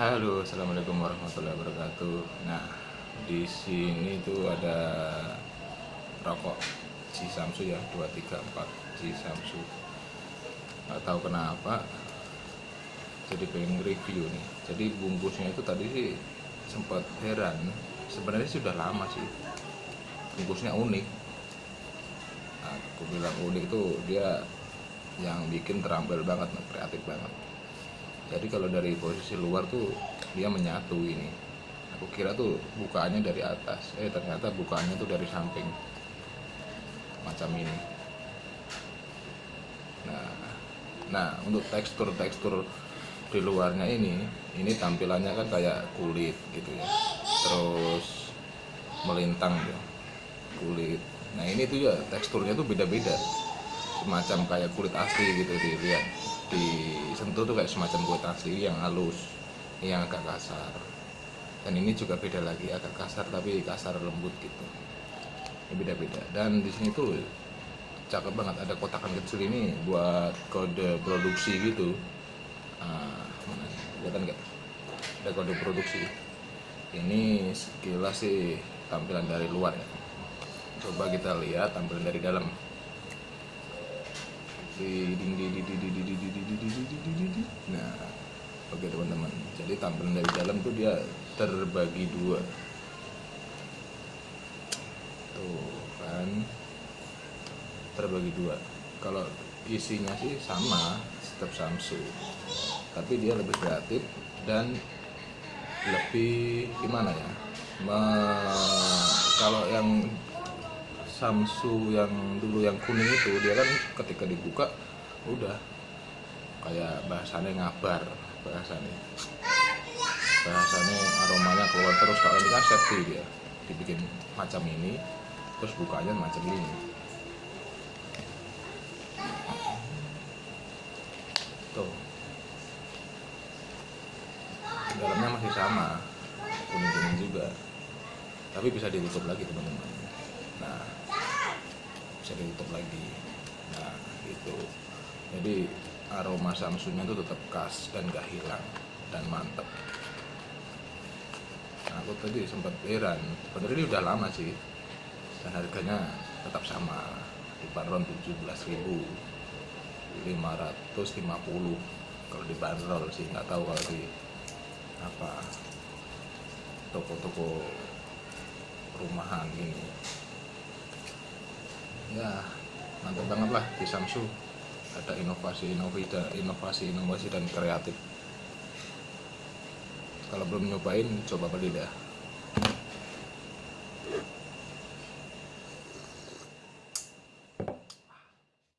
Halo, assalamualaikum warahmatullahi wabarakatuh. Nah, di sini tuh ada rokok si Samsu ya, 234 si Samsu. Gak tahu kenapa, jadi pengen review nih. Jadi bungkusnya itu tadi sih sempat heran. Sebenarnya sudah lama sih. Bungkusnya unik. Nah, aku bilang unik itu dia yang bikin terampil banget, kreatif banget jadi kalau dari posisi luar tuh dia menyatu ini. Aku kira tuh bukaannya dari atas. Eh ternyata bukaannya tuh dari samping macam ini. Nah nah untuk tekstur tekstur di luarnya ini ini tampilannya kan kayak kulit gitu ya. Terus melintang ya kulit. Nah ini tuh ya teksturnya tuh beda-beda. Semacam kayak kulit asli gitu dilihat disentuh tuh kayak semacam kulit asli yang halus yang agak kasar. Dan ini juga beda lagi agak kasar tapi kasar lembut gitu. Ini beda-beda. Dan di sini tuh cakep banget ada kotakan kecil ini buat kode produksi gitu. Nah, kelihatan nggak? Ada kode produksi. Ini sekilas sih tampilan dari luar ya. Coba kita lihat tampilan dari dalam nah oke teman-teman jadi tampilan dari dalam tuh dia terbagi dua tuh kan terbagi dua kalau isinya sih sama tetap Samsung tapi dia lebih kreatif dan lebih gimana ya Me, kalau yang Samsu yang dulu yang kuning itu dia kan ketika dibuka udah kayak bahasanya ngabar bahasanya bahasanya aromanya keluar terus kalau ini kan safety dia dibikin macam ini terus bukanya macam ini. Tuh. Dalamnya masih sama kuning-kuning juga tapi bisa ditutup lagi teman-teman. Nah bisa ditutup lagi. Nah gitu. Jadi aroma samsunya itu tetap khas dan gak hilang dan mantep. Nah aku tadi sempat heran sebenarnya ini udah lama sih dan harganya tetap sama di bandrol 17.550 kalau di bandrol sih nggak tahu kalau di apa toko-toko rumahan ini ya mantap banget lah di Samsung. Ada inovasi inovasi dan inovasi inovasi dan kreatif. Kalau belum nyobain coba beli dah